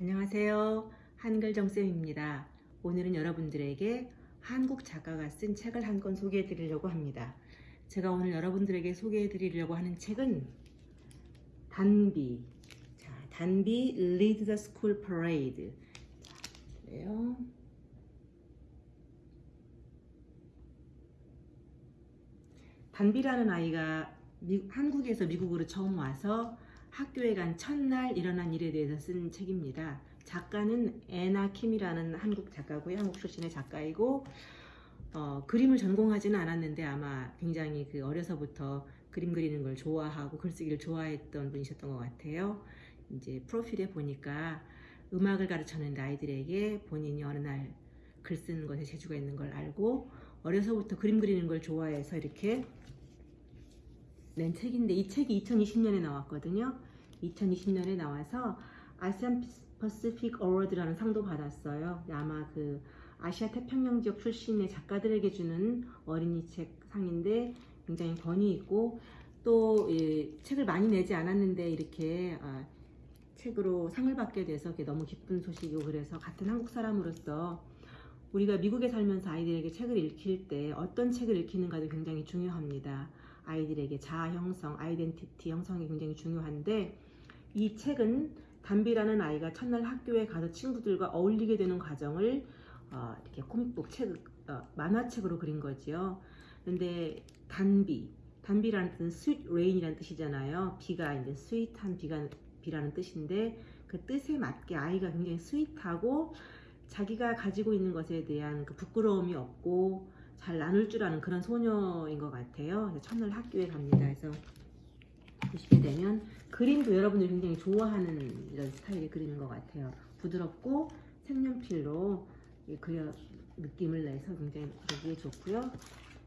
안녕하세요. 한글정쌤입니다. 오늘은 여러분들에게 한국 작가가 쓴 책을 한 권 소개해 드리려고 합니다. 제가 오늘 여러분들에게 소개해 드리려고 하는 책은 단비. 자, 단비 Lead the School Parade. 자, 그래요. 단비라는 아이가 미- 한국에서 미국으로 처음 와서 학교에 간 첫날 일어난 일에 대해서 쓴 책입니다. 작가는 애나 킴이라는 한국 작가고요. 한국 출신의 작가이고 어, 그림을 전공하지는 않았는데 아마 굉장히 그 어려서부터 그림 그리는 걸 좋아하고 글쓰기를 좋아했던 분이셨던 것 같아요. 이제 프로필에 보니까 음악을 가르쳤는데 아이들에게 본인이 어느 날 글 쓰는 것에 재주가 있는 걸 알고 어려서부터 그림 그리는 걸 좋아해서 이렇게 낸 책인데 이 책이 2020년에 나왔거든요. 2020년에 나와서 아시안 퍼시픽 어워드라는 상도 받았어요. 아마 그 아시아 태평양 지역 출신의 작가들에게 주는 어린이 책 상인데 굉장히 권위 있고 또 이, 책을 많이 내지 않았는데 이렇게 아, 책으로 상을 받게 돼서 너무 기쁜 소식이고 그래서 같은 한국 사람으로서 우리가 미국에 살면서 아이들에게 책을 읽힐 때 어떤 책을 읽히는가도 굉장히 중요합니다. 아이들에게 자아 형성, identity 형성이 굉장히 중요한데 이 책은 단비라는 아이가 첫날 학교에 가서 친구들과 어울리게 되는 과정을 어, 이렇게 comic book 책, 어, 만화책으로 그린 거지요. 근데 단비, 단비라는 뜻은 sweet rain이라는 뜻이잖아요. 비가 이제 sweet한 비가 비라는 뜻인데 그 뜻에 맞게 아이가 굉장히 sweet하고 자기가 가지고 있는 것에 대한 그 부끄러움이 없고 잘 나눌 줄 아는 그런 소녀인 것 같아요. 첫날 학교에 갑니다. 그래서 보시게 되면 그림도 여러분들이 굉장히 좋아하는 이런 스타일의 그림인 것 같아요. 부드럽고 색연필로 이 그려 느낌을 내서 굉장히 보기에 좋고요.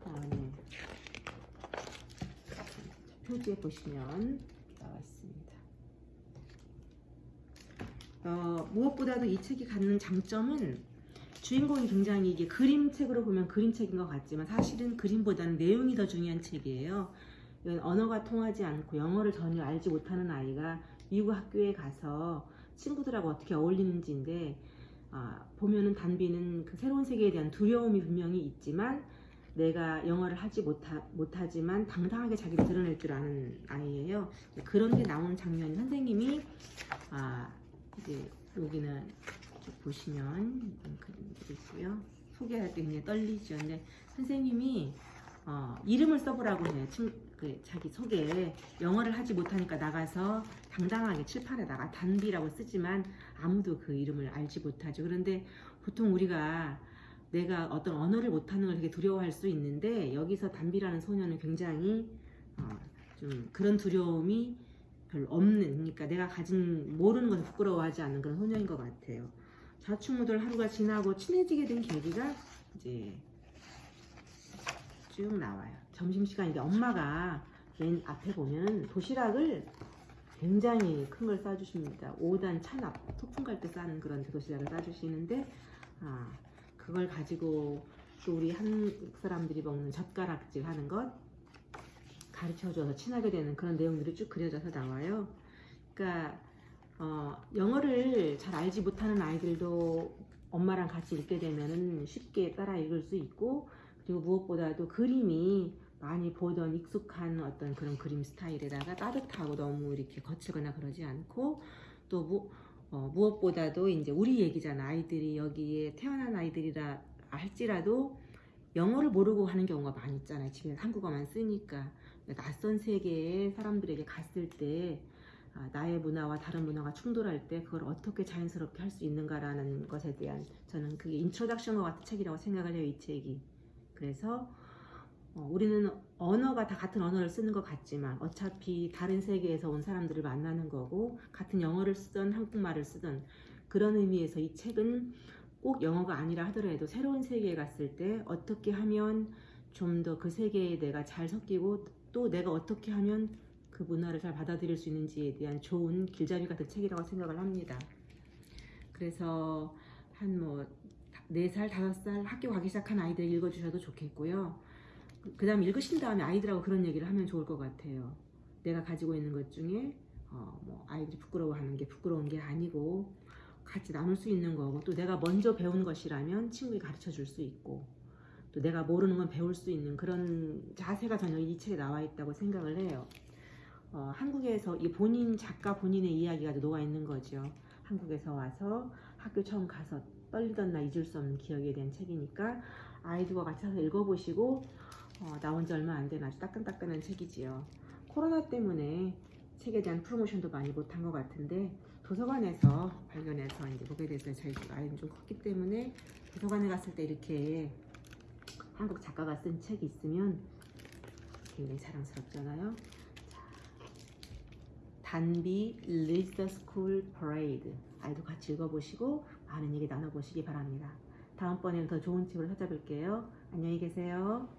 다음에 표지에 보시면 나와 있습니다. 어, 무엇보다도 이 책이 갖는 장점은 주인공이 굉장히 이게 그림책으로 보면 그림책인 것 같지만 사실은 그림보다는 내용이 더 중요한 책이에요. 언어가 통하지 않고 영어를 전혀 알지 못하는 아이가 미국 학교에 가서 친구들하고 어떻게 어울리는지인데 아, 보면은 단비는 그 새로운 세계에 대한 두려움이 분명히 있지만 내가 영어를 하지 못하, 못하지만 당당하게 자기를 드러낼 줄 아는 아이예요. 그런 게 나오는 장면이 선생님이 아, 이제 여기는 이렇게 보시면 이런 그림들이 있고요. 소개할 때 굉장히 떨리죠. 근데 선생님이 어, 이름을 써보라고 해요. 친, 그 자기 소개에 영어를 하지 못하니까 나가서 당당하게 칠판에다가 단비라고 쓰지만 아무도 그 이름을 알지 못하죠. 그런데 보통 우리가 내가 어떤 언어를 못하는 걸 되게 두려워할 수 있는데 여기서 단비라는 소녀는 굉장히 어, 좀 그런 두려움이 별로 없는 그러니까 내가 가진 모르는 것을 부끄러워하지 않는 그런 소녀인 것 같아요. 좌충우돌 하루가 지나고 친해지게 된 계기가 이제 쭉 나와요. 점심시간인데 엄마가 맨 앞에 보면 도시락을 굉장히 큰 걸 싸주십니다. 5단 찬압, 소풍 갈때 싸는 그런 도시락을 싸주시는데 아, 그걸 가지고 또 우리 한국 사람들이 먹는 젓가락질 하는 것 가르쳐줘서 친하게 되는 그런 내용들이 쭉 그려져서 나와요. 그러니까 어, 영어를 잘 알지 못하는 아이들도 엄마랑 같이 읽게 되면은 쉽게 따라 읽을 수 있고 그리고 무엇보다도 그림이 많이 보던 익숙한 어떤 그런 그림 스타일에다가 따뜻하고 너무 이렇게 거칠거나 그러지 않고 또 무, 어, 무엇보다도 이제 우리 얘기잖아. 아이들이 여기에 태어난 아이들이라 할지라도 영어를 모르고 하는 경우가 많이 있잖아요. 집에서 한국어만 쓰니까. 낯선 세계에 사람들에게 갔을 때 아, 나의 문화와 다른 문화가 충돌할 때 그걸 어떻게 자연스럽게 할 수 있는가라는 것에 대한 저는 그게 introduction과 같은 책이라고 생각을 해요 이 책이. 그래서 어, 우리는 언어가 다 같은 언어를 쓰는 것 같지만 어차피 다른 세계에서 온 사람들을 만나는 거고 같은 영어를 쓰던 한국말을 쓰던 그런 의미에서 이 책은 꼭 영어가 아니라 하더라도 새로운 세계에 갔을 때 어떻게 하면 좀 더 그 세계에 내가 잘 섞이고 또 내가 어떻게 하면 그 문화를 잘 받아들일 수 있는지에 대한 좋은 길잡이 같은 책이라고 생각을 합니다. 그래서 한 뭐 4살, 5살 학교 가기 시작한 아이들 읽어주셔도 좋겠고요. 그 다음 읽으신 다음에 아이들하고 그런 얘기를 하면 좋을 것 같아요. 내가 가지고 있는 것 중에 어, 뭐 아이들이 부끄러워하는 게 부끄러운 게 아니고 같이 나눌 수 있는 거고 또 내가 먼저 배운 것이라면 친구에게 가르쳐 줄 수 있고 또 내가 모르는 건 배울 수 있는 그런 자세가 저는 이 책에 나와 있다고 생각을 해요. 어, 한국에서 이 본인 작가 본인의 이야기가 녹아 있는 거죠. 한국에서 와서 학교 처음 가서 떨리던 날 잊을 수 없는 기억에 대한 책이니까 아이들과 같이 가서 읽어보시고 어, 나온 지 얼마 안 된 아주 따끈따끈한 책이지요. 코로나 때문에 책에 대한 프로모션도 많이 못한 것 같은데 도서관에서 발견해서 이제 보게 돼서 저희 집 아이는 좀 컸기 때문에 도서관에 갔을 때 이렇게 한국 작가가 쓴 책이 있으면 굉장히 자랑스럽잖아요. 자, 단비 the School Parade 아이도 같이 읽어보시고 많은 얘기 나눠보시기 바랍니다. 다음번에는 더 좋은 책으로 찾아뵐게요. 안녕히 계세요.